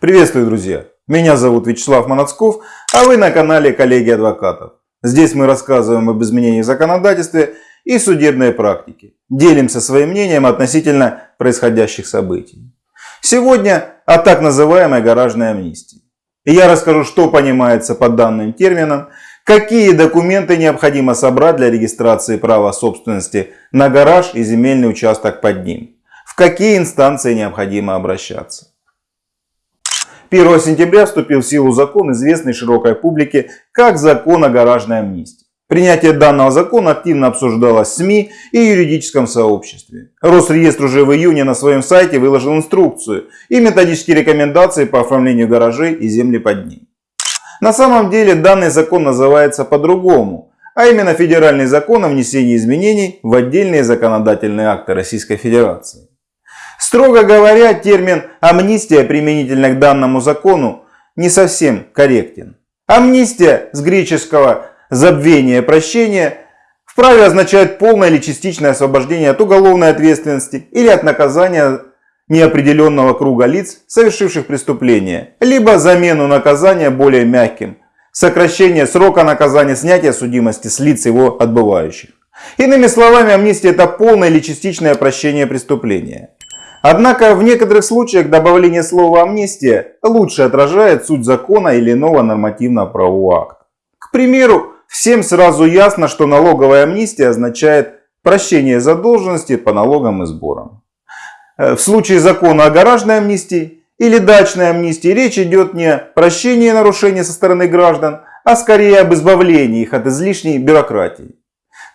Приветствую, друзья! Меня зовут Вячеслав Манацков, а вы на канале Коллеги Адвокатов. Здесь мы рассказываем об изменениях в законодательстве и судебной практике. Делимся своим мнением относительно происходящих событий. Сегодня о так называемой гаражной амнистии. Я расскажу, что понимается под данным термином, какие документы необходимо собрать для регистрации права собственности на гараж и земельный участок под ним, в какие инстанции необходимо обращаться. 1 сентября вступил в силу закон, известный широкой публике как закон о гаражной амнистии. Принятие данного закона активно обсуждалось в СМИ и юридическом сообществе. Росреестр уже в июне на своем сайте выложил инструкцию и методические рекомендации по оформлению гаражей и земли под ним. На самом деле данный закон называется по-другому, а именно Федеральный закон о внесении изменений в отдельные законодательные акты Российской Федерации. Строго говоря, термин «амнистия» применительно к данному закону не совсем корректен. Амнистия с греческого «забвение, прощение» вправе означает полное или частичное освобождение от уголовной ответственности или от наказания неопределенного круга лиц, совершивших преступление, либо замену наказания более мягким, сокращение срока наказания, снятие судимости с лиц его отбывающих. Иными словами, амнистия это полное или частичное прощение преступления. Однако в некоторых случаях добавление слова амнистия лучше отражает суть закона или иного нормативно-правового акта. К примеру, всем сразу ясно, что налоговая амнистия означает прощение задолженности по налогам и сборам. Э, в случае закона о гаражной амнистии или дачной амнистии речь идет не о прощении нарушений со стороны граждан, а скорее об избавлении их от излишней бюрократии.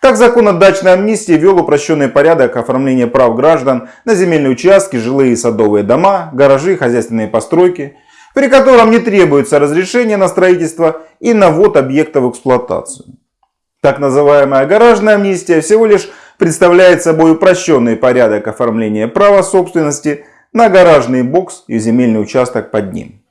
Так закон о дачной амнистии ввел упрощенный порядок оформления прав граждан на земельные участки, жилые и садовые дома, гаражи, хозяйственные постройки, при котором не требуется разрешение на строительство и на ввод объекта в эксплуатацию. Так называемая гаражная амнистия всего лишь представляет собой упрощенный порядок оформления права собственности на гаражный бокс и земельный участок под ним.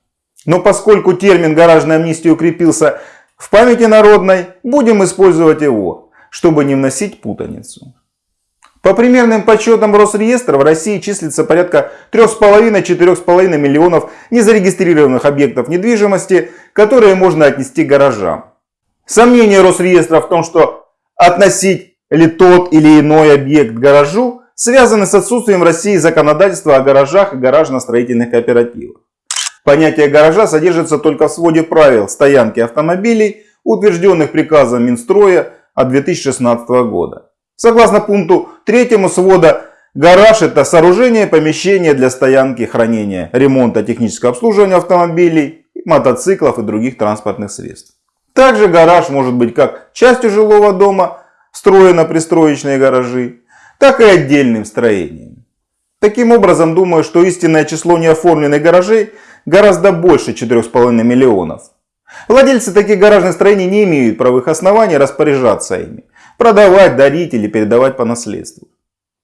Но поскольку термин гаражная амнистия укрепился в памяти народной, будем использовать его чтобы не вносить путаницу. По примерным подсчетам Росреестра в России числится порядка 3,5-4,5 миллионов незарегистрированных объектов недвижимости, которые можно отнести гаражам. Сомнение Росреестра в том, что относить ли тот или иной объект гаражу, связаны с отсутствием в России законодательства о гаражах и гаражно-строительных кооперативах. Понятие гаража содержится только в своде правил стоянки автомобилей, утвержденных приказом Минстроя от 2016 года. Согласно пункту 3 свода, гараж это сооружение, помещение для стоянки, хранения, ремонта, технического обслуживания автомобилей, мотоциклов и других транспортных средств. Также гараж может быть как частью жилого дома, встроено-пристроечные гаражи, так и отдельным строением. Таким образом, думаю, что истинное число неоформленных гаражей гораздо больше 4,5 миллионов. Владельцы таких гаражных строений не имеют правовых оснований распоряжаться ими, продавать, дарить или передавать по наследству.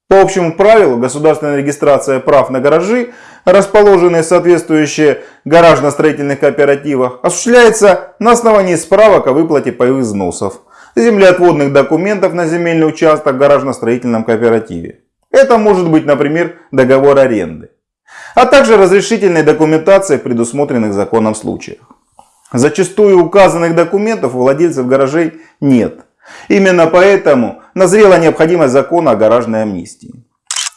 По общему правилу, государственная регистрация прав на гаражи, расположенные соответствующие гаражно-строительных кооперативах, осуществляется на основании справок о выплате паевых взносов, землеотводных документов на земельный участок в гаражно-строительном кооперативе. Это может быть, например, договор аренды, а также разрешительной документации в предусмотренных законом случаях. Зачастую указанных документов у владельцев гаражей нет. Именно поэтому назрела необходимость закона о гаражной амнистии.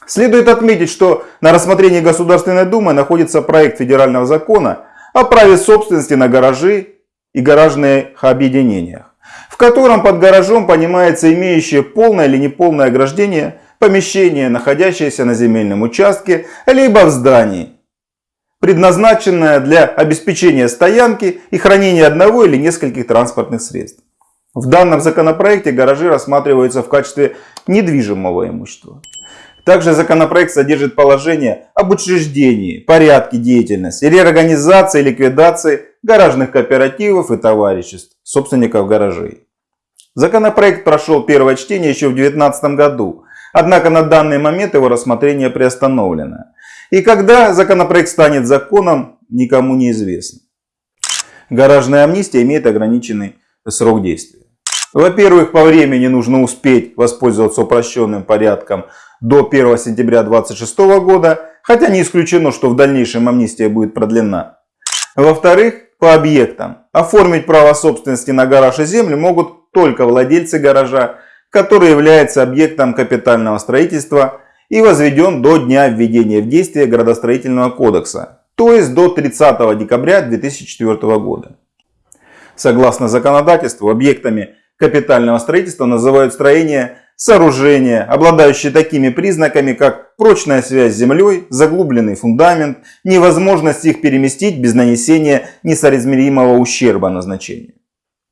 Следует отметить, что на рассмотрении Государственной Думы находится проект федерального закона о праве собственности на гаражи и гаражные объединениях, в котором под гаражом понимается имеющее полное или неполное ограждение помещение, находящееся на земельном участке, либо в здании, предназначенная для обеспечения стоянки и хранения одного или нескольких транспортных средств. В данном законопроекте гаражи рассматриваются в качестве недвижимого имущества. Также законопроект содержит положение об учреждении, порядке деятельности, реорганизации и ликвидации гаражных кооперативов и товариществ, собственников гаражей. Законопроект прошел первое чтение еще в 2019 году, однако на данный момент его рассмотрение приостановлено. И когда законопроект станет законом, никому не известно. Гаражная амнистия имеет ограниченный срок действия. Во-первых, по времени нужно успеть воспользоваться упрощенным порядком до 1 сентября 2026 года, хотя не исключено, что в дальнейшем амнистия будет продлена. Во-вторых, по объектам. Оформить право собственности на гараж и землю могут только владельцы гаража, который является объектом капитального строительства и возведен до дня введения в действие градостроительного кодекса, то есть до 30 декабря 2004 года. Согласно законодательству, объектами капитального строительства называют строения, сооружения, обладающие такими признаками, как прочная связь с землей, заглубленный фундамент, невозможность их переместить без нанесения несоразмеримого ущерба назначению.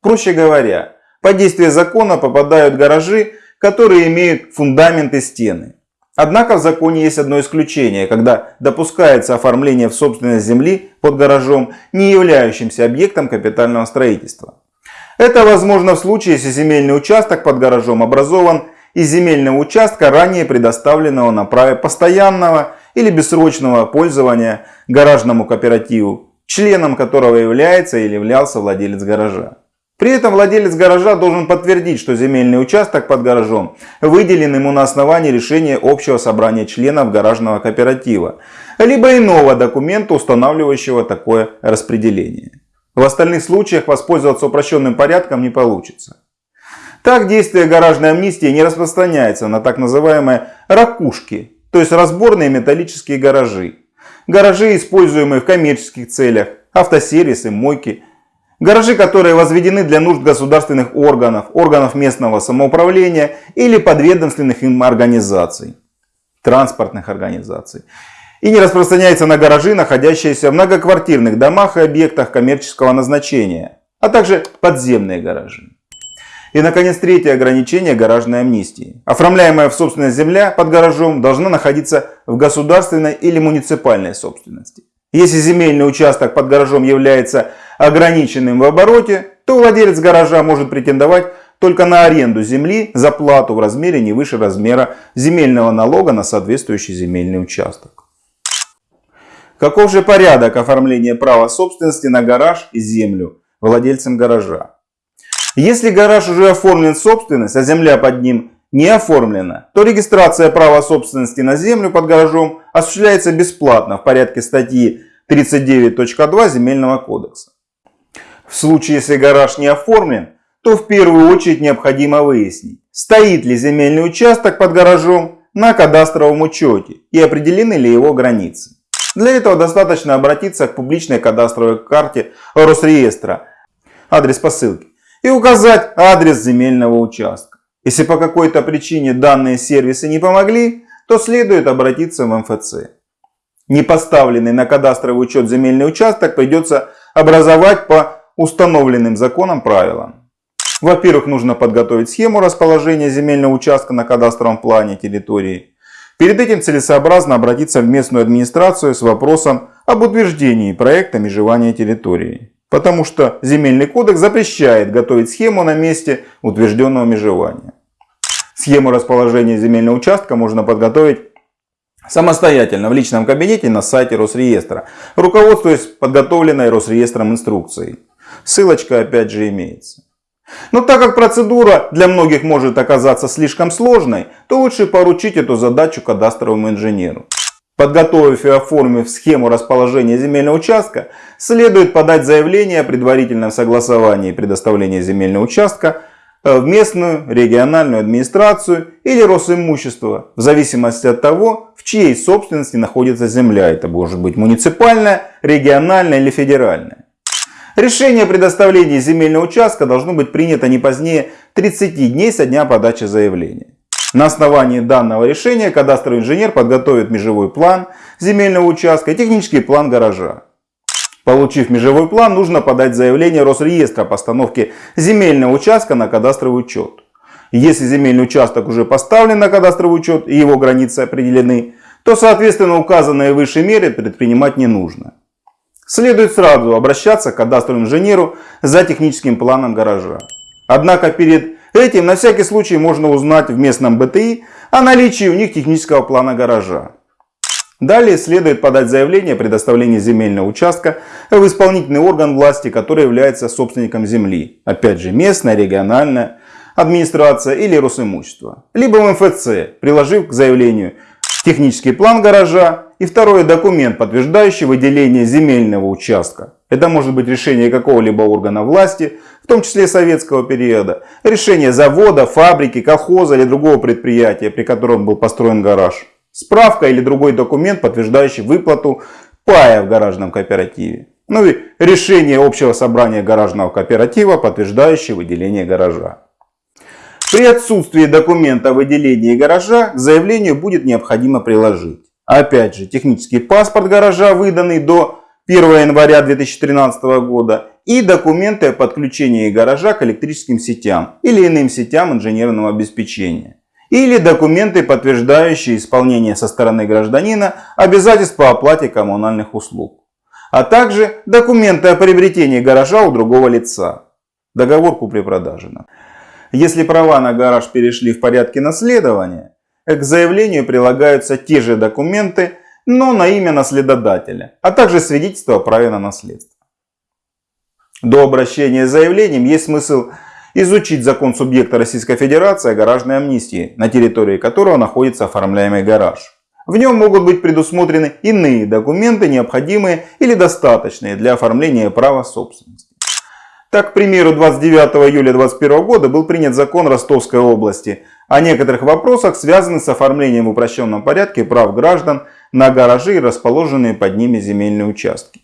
Проще говоря, под действие закона попадают гаражи, которые имеют фундамент и стены. Однако в законе есть одно исключение, когда допускается оформление в собственность земли под гаражом, не являющимся объектом капитального строительства. Это возможно в случае, если земельный участок под гаражом образован из земельного участка, ранее предоставленного на праве постоянного или бессрочного пользования гаражному кооперативу, членом которого является или являлся владелец гаража. При этом владелец гаража должен подтвердить, что земельный участок под гаражом выделен ему на основании решения общего собрания членов гаражного кооператива, либо иного документа, устанавливающего такое распределение. В остальных случаях воспользоваться упрощенным порядком не получится. Так действие гаражной амнистии не распространяется на так называемые ракушки, то есть разборные металлические гаражи. Гаражи, используемые в коммерческих целях, автосервисы, мойки – Гаражи, которые возведены для нужд государственных органов, органов местного самоуправления или подведомственных им организаций, транспортных организаций. И не распространяется на гаражи, находящиеся в многоквартирных домах и объектах коммерческого назначения, а также подземные гаражи. И, наконец, третье ограничение гаражной амнистии. Оформляемая в собственность земля под гаражом должна находиться в государственной или муниципальной собственности. Если земельный участок под гаражом является ограниченным в обороте, то владелец гаража может претендовать только на аренду земли за плату в размере не выше размера земельного налога на соответствующий земельный участок. Каков же порядок оформления права собственности на гараж и землю владельцем гаража? Если гараж уже оформлен в собственность, а земля под ним не оформлена, то регистрация права собственности на землю под гаражом осуществляется бесплатно в порядке статьи 39.2 Земельного кодекса. В случае, если гараж не оформлен, то в первую очередь необходимо выяснить, стоит ли земельный участок под гаражом на кадастровом учете и определены ли его границы. Для этого достаточно обратиться к публичной кадастровой карте Росреестра, адрес посылки, и указать адрес земельного участка. Если по какой-то причине данные сервисы не помогли, то следует обратиться в МФЦ. Не поставленный на кадастровый учет земельный участок придется образовать по установленным законом правилам. Во-первых, нужно подготовить схему расположения земельного участка на кадастровом плане территории. Перед этим целесообразно обратиться в местную администрацию с вопросом об утверждении проекта межевания территории. Потому что земельный кодекс запрещает готовить схему на месте утвержденного межевания. Схему расположения земельного участка можно подготовить самостоятельно в личном кабинете на сайте Росреестра, руководствуясь подготовленной Росреестром инструкцией. Ссылочка опять же имеется. Но так как процедура для многих может оказаться слишком сложной, то лучше поручить эту задачу кадастровому инженеру. Подготовив и оформив схему расположения земельного участка, следует подать заявление о предварительном согласовании предоставления земельного участка э, в местную региональную администрацию или Росимущество, в зависимости от того, в чьей собственности находится земля. Это может быть муниципальная, региональная или федеральная. Решение о предоставлении земельного участка должно быть принято не позднее 30 дней со дня подачи заявления. На основании данного решения кадастровый инженер подготовит межевой план земельного участка и технический план гаража. Получив межевой план, нужно подать заявление Росреестра о постановке земельного участка на кадастровый учет. Если земельный участок уже поставлен на кадастровый учет и его границы определены, то соответственно указанные выше меры предпринимать не нужно. Следует сразу обращаться к кадастровому инженеру за техническим планом гаража. Однако перед этим на всякий случай можно узнать в местном БТИ о наличии у них технического плана гаража. Далее следует подать заявление о предоставлении земельного участка в исполнительный орган власти, который является собственником земли. Опять же местная, региональная администрация или Росимущество. Либо в МФЦ, приложив к заявлению технический план гаража и второй документ, подтверждающий выделение земельного участка Это может быть решение какого-либо органа власти, в том числе советского периода, решение завода, фабрики, колхоза или другого предприятия, при котором был построен гараж, справка или другой документ, подтверждающий выплату пая в гаражном кооперативе. Ну и решение общего собрания гаражного кооператива, подтверждающее выделение гаража. При отсутствии документа о выделении гаража к заявлению будет необходимо приложить. Опять же, технический паспорт гаража, выданный до 1 января 2013 года и документы о подключении гаража к электрическим сетям или иным сетям инженерного обеспечения. Или документы, подтверждающие исполнение со стороны гражданина обязательств по оплате коммунальных услуг. А также документы о приобретении гаража у другого лица. Договор купли-продажи. Если права на гараж перешли в порядке наследования, к заявлению прилагаются те же документы, но на имя наследодателя, а также свидетельство о праве на наследство. До обращения с заявлением есть смысл изучить закон субъекта Российской Федерации о гаражной амнистии, на территории которого находится оформляемый гараж. В нем могут быть предусмотрены иные документы, необходимые или достаточные для оформления права собственности. Так, к примеру, 29 июля 2021 года был принят закон Ростовской области о некоторых вопросах, связанных с оформлением в упрощенном порядке прав граждан на гаражи и расположенные под ними земельные участки.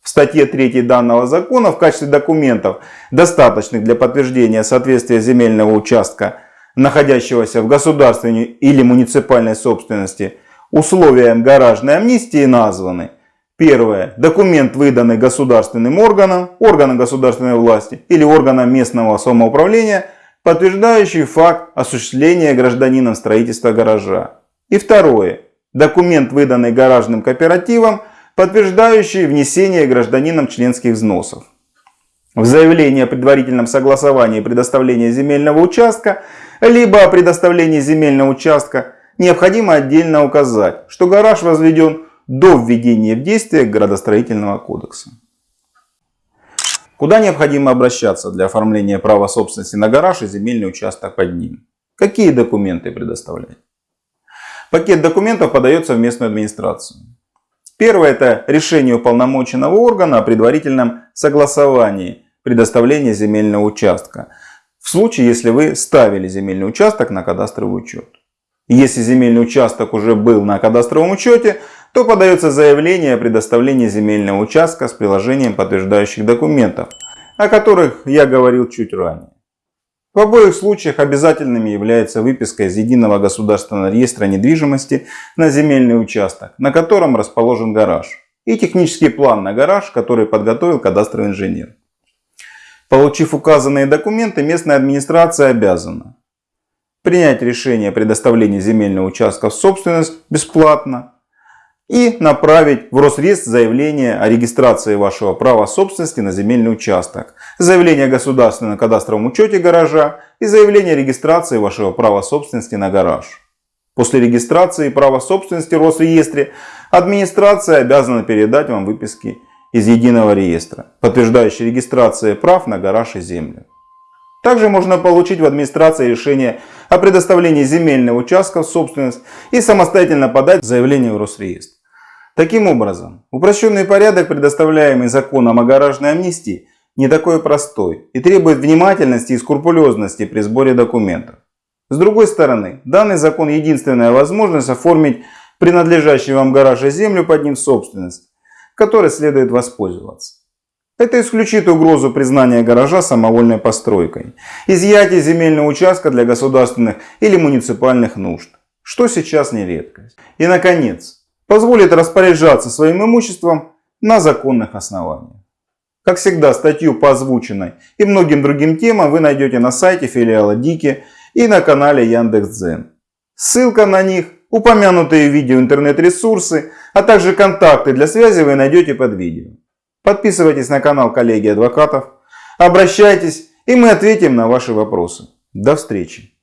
В статье 3 данного закона в качестве документов, достаточных для подтверждения соответствия земельного участка, находящегося в государственной или муниципальной собственности, условиям гаражной амнистии названы Первое. Документ, выданный государственным органом, органом государственной власти или органом местного самоуправления, подтверждающий факт осуществления гражданином строительства гаража. И второе. Документ, выданный гаражным кооперативом, подтверждающий внесение гражданином членских взносов. В заявлении о предварительном согласовании предоставления земельного участка, либо о предоставлении земельного участка, необходимо отдельно указать, что гараж возведен до введения в действие градостроительного кодекса. Куда необходимо обращаться для оформления права собственности на гараж и земельный участок под ним? Какие документы предоставлять? Пакет документов подается в местную администрацию. Первое это решение уполномоченного органа о предварительном согласовании предоставления земельного участка. В случае, если вы ставили земельный участок на кадастровый учет. Если земельный участок уже был на кадастровом учете, то подается заявление о предоставлении земельного участка с приложением подтверждающих документов, о которых я говорил чуть ранее. В обоих случаях обязательными является выписка из Единого государственного реестра недвижимости на земельный участок, на котором расположен гараж, и технический план на гараж, который подготовил кадастровый инженер. Получив указанные документы, местная администрация обязана принять решение о предоставлении земельного участка в собственность бесплатно, и направить в Росреестр заявление о регистрации вашего права собственности на земельный участок, заявление о государственном кадастровом учете гаража и заявление о регистрации вашего права собственности на гараж. После регистрации права собственности в Росреестре администрация обязана передать вам выписки из единого реестра, подтверждающие регистрацию прав на гараж и землю. Также можно получить в администрации решение о предоставлении земельного участка в собственность и самостоятельно подать заявление в Росреестр. Таким образом, упрощенный порядок, предоставляемый законом о гаражной амнистии, не такой простой и требует внимательности и скрупулезности при сборе документов. С другой стороны, данный закон единственная возможность оформить принадлежащий вам гараж и землю под ним собственность, которой следует воспользоваться. Это исключит угрозу признания гаража самовольной постройкой, изъятие земельного участка для государственных или муниципальных нужд, что сейчас не редкость. И наконец, позволит распоряжаться своим имуществом на законных основаниях. Как всегда, статью по озвученной и многим другим темам вы найдете на сайте филиала Дики и на канале Яндекс.Дзен. Ссылка на них, упомянутые видео интернет-ресурсы, а также контакты для связи вы найдете под видео. Подписывайтесь на канал коллеги адвокатов, обращайтесь и мы ответим на ваши вопросы. До встречи!